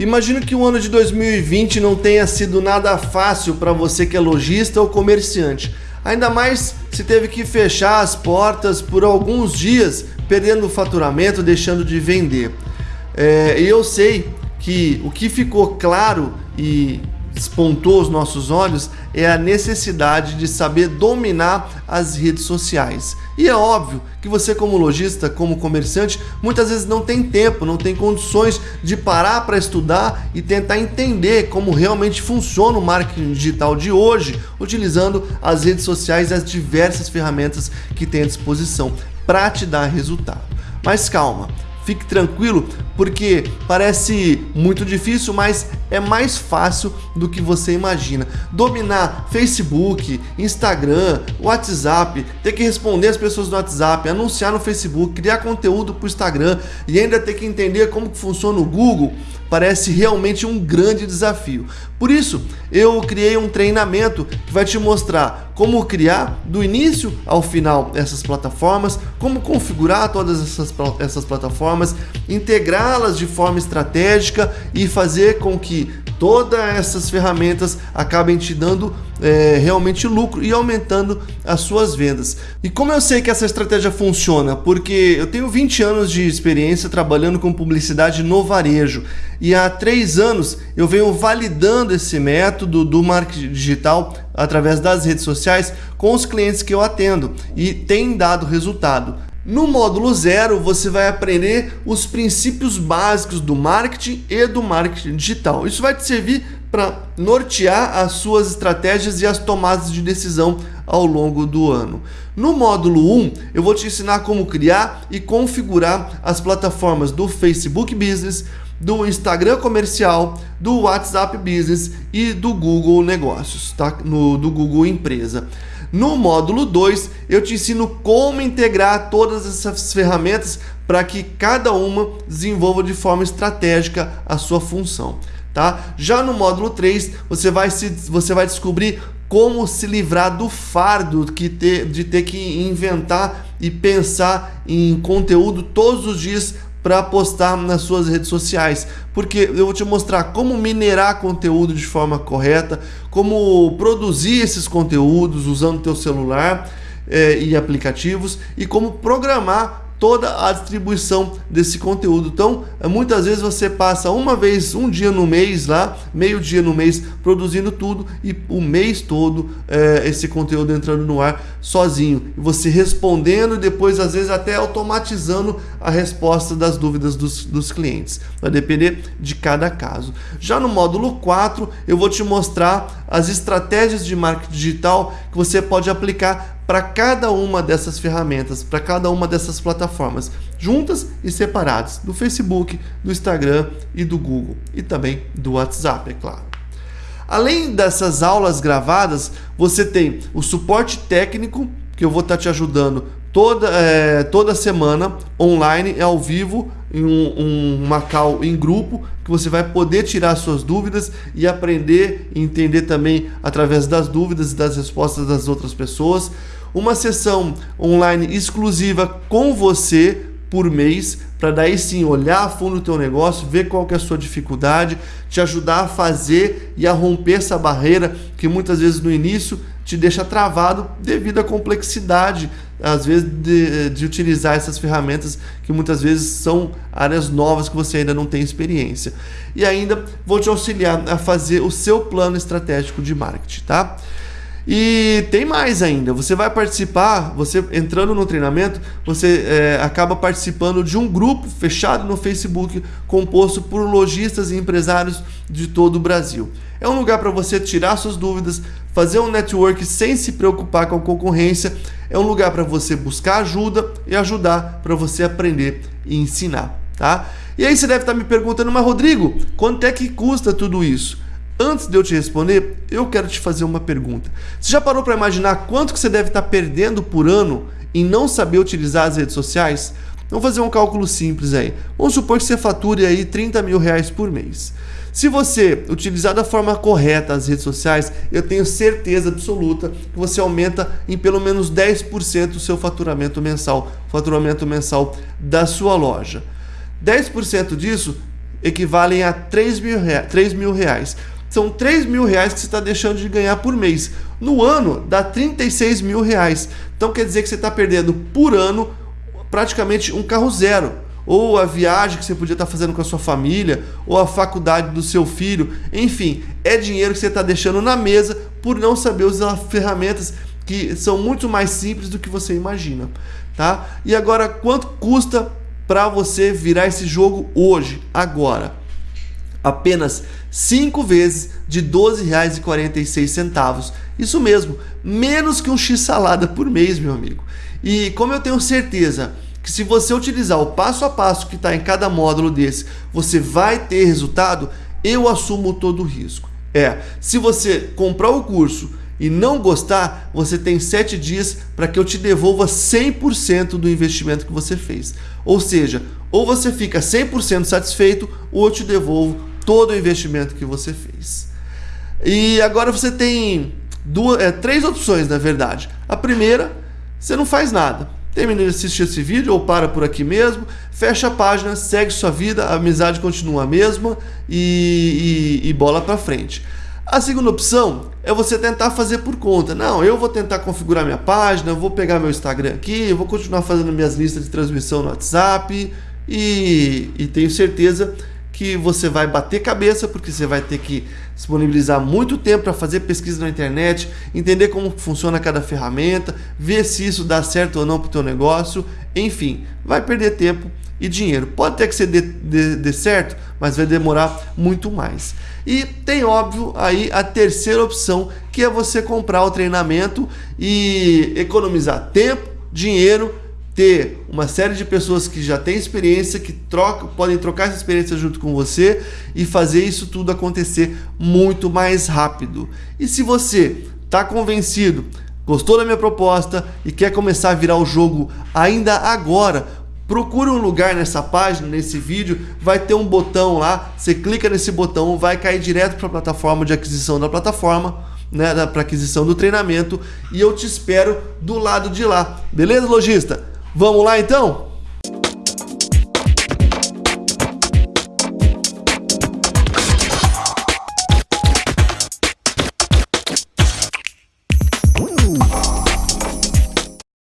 Imagino que o ano de 2020 não tenha sido nada fácil para você que é lojista ou comerciante. Ainda mais se teve que fechar as portas por alguns dias, perdendo o faturamento, deixando de vender. É, e eu sei que o que ficou claro e despontou os nossos olhos é a necessidade de saber dominar as redes sociais. E é óbvio que você, como lojista, como comerciante, muitas vezes não tem tempo, não tem condições de parar para estudar e tentar entender como realmente funciona o marketing digital de hoje, utilizando as redes sociais e as diversas ferramentas que tem à disposição para te dar resultado. Mas calma, Fique tranquilo, porque parece muito difícil, mas é mais fácil do que você imagina. Dominar Facebook, Instagram, WhatsApp, ter que responder as pessoas no WhatsApp, anunciar no Facebook, criar conteúdo para o Instagram e ainda ter que entender como que funciona o Google, parece realmente um grande desafio. Por isso, eu criei um treinamento que vai te mostrar como criar do início ao final essas plataformas, como configurar todas essas, essas plataformas, integrá-las de forma estratégica e fazer com que todas essas ferramentas acabem te dando é, realmente lucro e aumentando as suas vendas. E como eu sei que essa estratégia funciona? Porque eu tenho 20 anos de experiência trabalhando com publicidade no varejo e há três anos eu venho validando esse método do marketing digital através das redes sociais com os clientes que eu atendo e tem dado resultado. No módulo 0, você vai aprender os princípios básicos do marketing e do marketing digital. Isso vai te servir para nortear as suas estratégias e as tomadas de decisão ao longo do ano. No módulo 1, eu vou te ensinar como criar e configurar as plataformas do Facebook Business, do Instagram comercial, do WhatsApp Business e do Google Negócios, tá? No, do Google Empresa. No módulo 2, eu te ensino como integrar todas essas ferramentas para que cada uma desenvolva de forma estratégica a sua função. Tá? Já no módulo 3, você vai, se, você vai descobrir como se livrar do fardo que ter, de ter que inventar e pensar em conteúdo todos os dias para postar nas suas redes sociais, porque eu vou te mostrar como minerar conteúdo de forma correta, como produzir esses conteúdos usando teu celular é, e aplicativos e como programar toda a distribuição desse conteúdo. Então, muitas vezes você passa uma vez, um dia no mês lá, meio dia no mês, produzindo tudo e o mês todo é, esse conteúdo entrando no ar sozinho. Você respondendo e depois, às vezes, até automatizando a resposta das dúvidas dos, dos clientes. Vai depender de cada caso. Já no módulo 4, eu vou te mostrar as estratégias de marketing digital que você pode aplicar para cada uma dessas ferramentas, para cada uma dessas plataformas, juntas e separadas, do Facebook, do Instagram e do Google, e também do WhatsApp, é claro. Além dessas aulas gravadas, você tem o suporte técnico, que eu vou estar tá te ajudando toda, é, toda semana, online, ao vivo, um, um Macau em grupo, que você vai poder tirar suas dúvidas e aprender e entender também através das dúvidas e das respostas das outras pessoas. Uma sessão online exclusiva com você por mês, para daí sim olhar a fundo o teu negócio, ver qual que é a sua dificuldade, te ajudar a fazer e a romper essa barreira que muitas vezes no início te deixa travado devido à complexidade, às vezes, de, de utilizar essas ferramentas que muitas vezes são áreas novas que você ainda não tem experiência. E ainda vou te auxiliar a fazer o seu plano estratégico de marketing, tá? E tem mais ainda, você vai participar, você entrando no treinamento, você é, acaba participando de um grupo fechado no Facebook composto por lojistas e empresários de todo o Brasil. É um lugar para você tirar suas dúvidas, fazer um network sem se preocupar com a concorrência. É um lugar para você buscar ajuda e ajudar para você aprender e ensinar, tá? E aí você deve estar me perguntando, mas Rodrigo, quanto é que custa tudo isso? Antes de eu te responder, eu quero te fazer uma pergunta. Você já parou para imaginar quanto que você deve estar perdendo por ano em não saber utilizar as redes sociais? Vamos fazer um cálculo simples aí. Vamos supor que você fature aí 30 mil reais por mês. Se você utilizar da forma correta as redes sociais, eu tenho certeza absoluta que você aumenta em pelo menos 10% o seu faturamento mensal, faturamento mensal da sua loja. 10% disso equivalem a 3 mil, rea 3 mil reais. São 3 mil reais que você está deixando de ganhar por mês. No ano, dá 36 mil reais. Então quer dizer que você está perdendo por ano praticamente um carro zero. Ou a viagem que você podia estar tá fazendo com a sua família, ou a faculdade do seu filho. Enfim, é dinheiro que você está deixando na mesa por não saber usar ferramentas que são muito mais simples do que você imagina. Tá? E agora, quanto custa para você virar esse jogo hoje, agora? Apenas 5 vezes de R$ 12,46. Isso mesmo, menos que um X salada por mês, meu amigo. E como eu tenho certeza que se você utilizar o passo a passo que está em cada módulo desse, você vai ter resultado, eu assumo todo o risco. É, se você comprar o curso e não gostar, você tem 7 dias para que eu te devolva 100% do investimento que você fez. Ou seja, ou você fica 100% satisfeito ou eu te devolvo todo o investimento que você fez. E agora você tem duas, é, três opções, na verdade. A primeira, você não faz nada. Termina de assistir esse vídeo ou para por aqui mesmo, fecha a página, segue sua vida, a amizade continua a mesma e, e, e bola para frente. A segunda opção é você tentar fazer por conta. Não, eu vou tentar configurar minha página, vou pegar meu Instagram aqui, vou continuar fazendo minhas listas de transmissão no WhatsApp e, e tenho certeza que você vai bater cabeça, porque você vai ter que disponibilizar muito tempo para fazer pesquisa na internet, entender como funciona cada ferramenta, ver se isso dá certo ou não para o teu negócio, enfim, vai perder tempo e dinheiro. Pode até que você dê, dê certo, mas vai demorar muito mais. E tem óbvio aí a terceira opção, que é você comprar o treinamento e economizar tempo, dinheiro ter uma série de pessoas que já têm experiência, que trocam, podem trocar essa experiência junto com você e fazer isso tudo acontecer muito mais rápido. E se você está convencido, gostou da minha proposta e quer começar a virar o jogo ainda agora, procure um lugar nessa página, nesse vídeo, vai ter um botão lá, você clica nesse botão, vai cair direto para a plataforma de aquisição da plataforma, né, para aquisição do treinamento e eu te espero do lado de lá. Beleza, lojista? Vamos lá então?